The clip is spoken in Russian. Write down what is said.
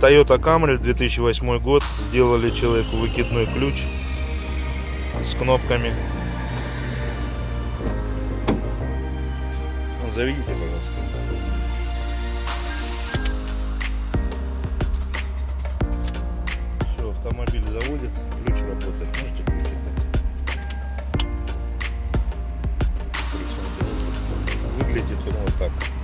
Toyota Camry 2008 год. Сделали человеку выкидной ключ с кнопками. Заведите, пожалуйста. Все, автомобиль заводит, ключ работает. Можете ключ. Выглядит он вот так.